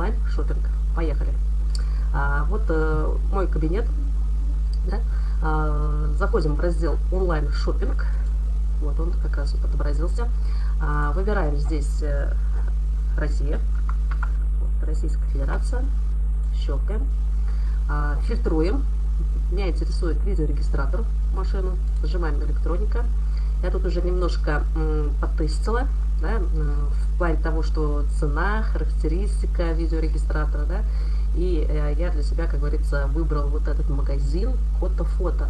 онлайн шопинг. Поехали. А, вот э, мой кабинет. Да? А, заходим в раздел онлайн шопинг. Вот он как раз вот отобразился. А, выбираем здесь э, Россия. Вот, Российская Федерация. Щелкаем. А, фильтруем. Меня интересует видеорегистратор машину. Нажимаем электроника. Я тут уже немножко потестила да, в плане того, что цена, характеристика видеорегистратора, да, и э, я для себя, как говорится, выбрал вот этот магазин фото-фото.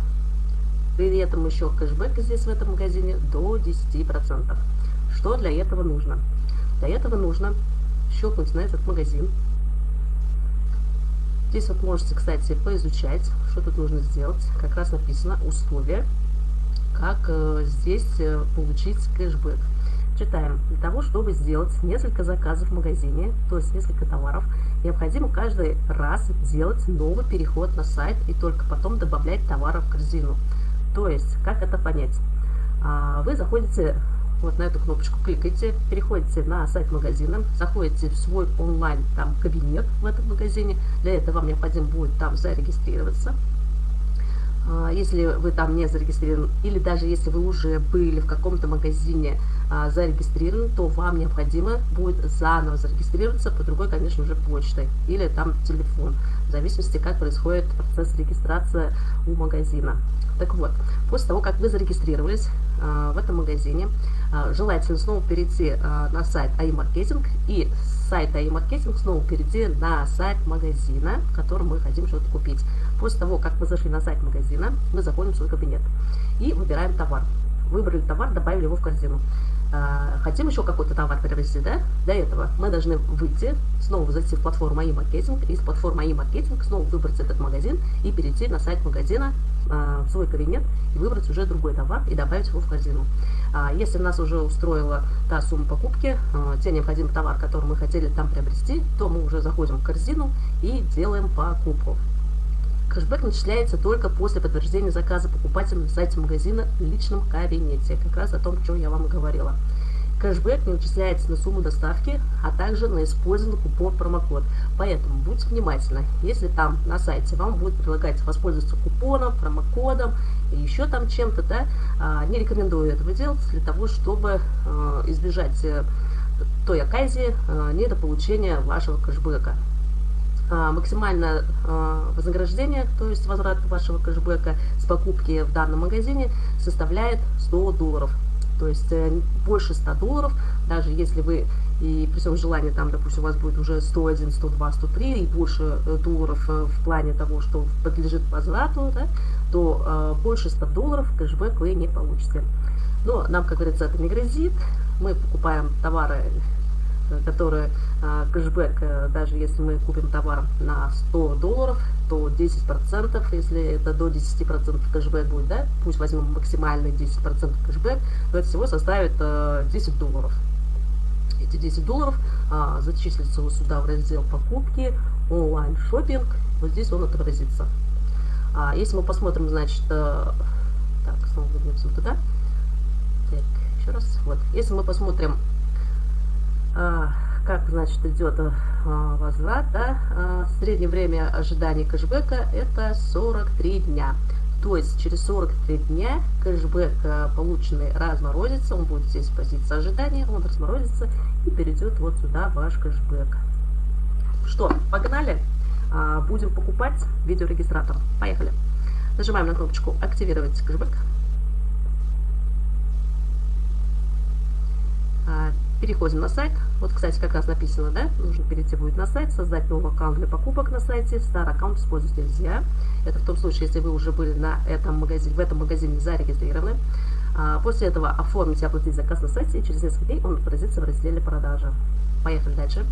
При этом еще кэшбэк здесь в этом магазине до 10%. Что для этого нужно? Для этого нужно щелкнуть на этот магазин. Здесь вот можете, кстати, поизучать, что тут нужно сделать. Как раз написано условия, как э, здесь э, получить кэшбэк. Читаем. Для того, чтобы сделать несколько заказов в магазине, то есть несколько товаров, необходимо каждый раз делать новый переход на сайт и только потом добавлять товары в корзину. То есть, как это понять? А, вы заходите вот на эту кнопочку, кликаете, переходите на сайт магазина, заходите в свой онлайн там кабинет в этом магазине. Для этого вам необходимо будет там зарегистрироваться. А, если вы там не зарегистрированы, или даже если вы уже были в каком-то магазине а, зарегистрированы, то вам необходимо будет заново зарегистрироваться по другой, конечно же, почтой или там телефон, в зависимости, как происходит процесс регистрации у магазина. Так вот, после того, как вы зарегистрировались а, в этом магазине, желательно снова перейти на сайт AI-маркетинг и с сайта AI-маркетинг снова перейти на сайт магазина, в котором мы хотим что-то купить. После того, как мы зашли на сайт магазина, мы заходим в свой кабинет и выбираем товар. Выбрали товар, добавили его в корзину. А, хотим еще какой-то товар приобрести, да? Для этого мы должны выйти, снова зайти в платформу e-маркетинг, из платформы e-маркетинг снова выбрать этот магазин и перейти на сайт магазина, а, в свой кабинет и выбрать уже другой товар и добавить его в корзину. А, если нас уже устроила та сумма покупки, те необходимый товар, который мы хотели там приобрести, то мы уже заходим в корзину и делаем покупку. Кэшбэк начисляется только после подтверждения заказа покупателем на сайте магазина в личном кабинете. Как раз о том, о чем я вам говорила. Кэшбэк не начисляется на сумму доставки, а также на использованный купон промокод. Поэтому будьте внимательны. Если там на сайте вам будет предлагать воспользоваться купоном, промокодом и еще там чем-то, да, а, не рекомендую этого делать для того, чтобы а, избежать э, той оказии а, недополучения вашего кэшбэка. А, максимальное а, вознаграждение, то есть возврат вашего кэшбэка с покупки в данном магазине составляет 100 долларов. То есть э, больше 100 долларов, даже если вы и при всем желании, там, допустим, у вас будет уже 101, 102, 103 и больше э, долларов э, в плане того, что подлежит возврату, да, то э, больше 100 долларов кэшбэк вы не получите. Но нам, как говорится, это не грозит. Мы покупаем товары которые а, кэшбэк, э, даже если мы купим товар на 100 долларов, то 10%, если это до 10% кэшбэк будет, да, пусть возьмем максимальный 10% кэшбэк, то это всего составит 10 э, долларов. Эти 10 долларов а, зачислятся вот сюда в раздел покупки, онлайн шопинг, вот здесь он отобразится. А если мы посмотрим, значит, э, так, снова вернемся туда. Так, еще раз. Вот, если мы посмотрим как, значит, идет а, возврат, да, а, среднее время ожидания кэшбэка это 43 дня. То есть через 43 дня кэшбэк полученный разморозится, он будет здесь в позиции ожидания, он разморозится и перейдет вот сюда ваш кэшбэк. Что, погнали? Будем покупать видеорегистратор. Поехали. Нажимаем на кнопочку «Активировать кэшбэк». Переходим на сайт. Вот, кстати, как раз написано, да, нужно перейти будет на сайт, создать новый аккаунт для покупок на сайте. Старый аккаунт использовать нельзя. Это в том случае, если вы уже были на этом магазине, в этом магазине зарегистрированы. А, после этого оформить и оплатить заказ на сайте, и через несколько дней он отразится в разделе продажи. Поехали дальше.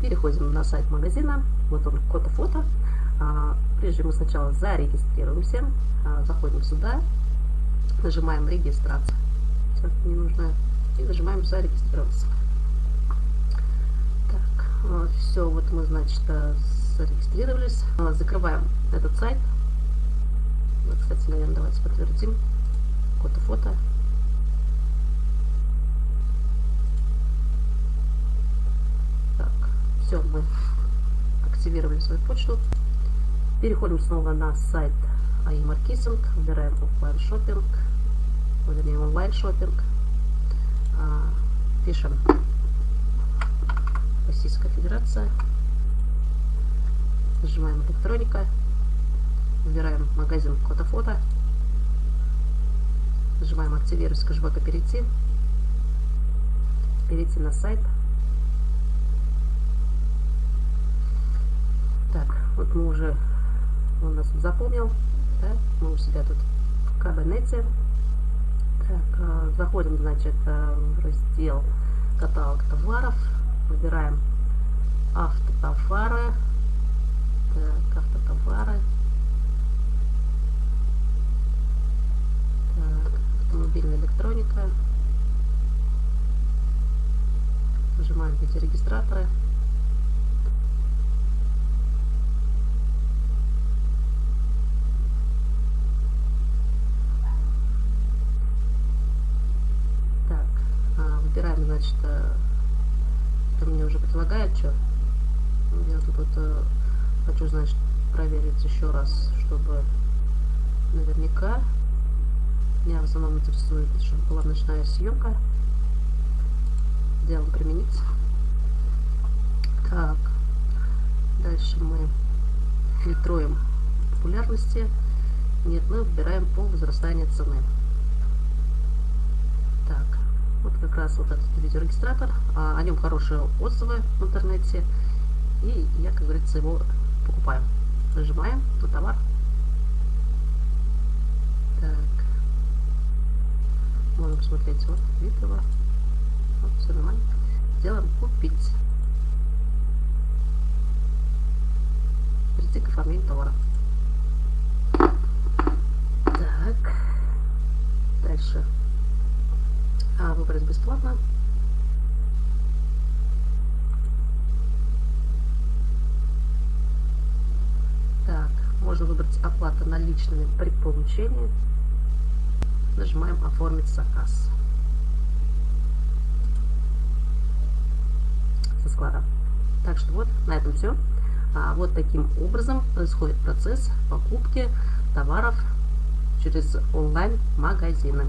Переходим на сайт магазина. Вот он, код фото. А, прежде мы сначала зарегистрируемся. А, заходим сюда. Нажимаем регистрацию. Сейчас не нужно и нажимаем зарегистрироваться. Так, а, все, вот мы, значит, э, зарегистрировались. А, закрываем этот сайт. Кстати, наверное, давайте подтвердим. Код и фото. Так, все, мы активировали свою почту. Переходим снова на сайт AI выбираем офлайн шопинг, вернее онлайн шопинг, пишем. Российская Федерация, нажимаем электроника, выбираем магазин фото-фото, нажимаем активировать с кэшбэка перейти, перейти на сайт. Так, вот мы уже, он нас запомнил, да, мы у себя тут в кабинете. Так, э, заходим, значит, э, в раздел каталог товаров, выбираем автотовары, так, автотовары, так, автомобильная электроника, нажимаем эти регистраторы. Так, а, выбираем, значит, э, это предлагает, что я тут вот э, хочу, значит, проверить еще раз, чтобы наверняка меня в основном интересует, чтобы была ночная съемка делом применить. Так, дальше мы фильтруем популярности. Нет, мы выбираем по возрастанию цены. Вот как раз вот этот видеорегистратор. А, о нем хорошие отзывы в интернете. И я, как говорится, его покупаю. Нажимаем на товар. Так. Можно посмотреть вот вид. Вот, все нормально. Делаем купить. Перейти к оформлению товара. Так. Дальше. А, выбрать бесплатно. Так, можно выбрать оплата наличными при получении. Нажимаем оформить заказ. со склада. Так что вот, на этом все. А вот таким образом происходит процесс покупки товаров через онлайн-магазины.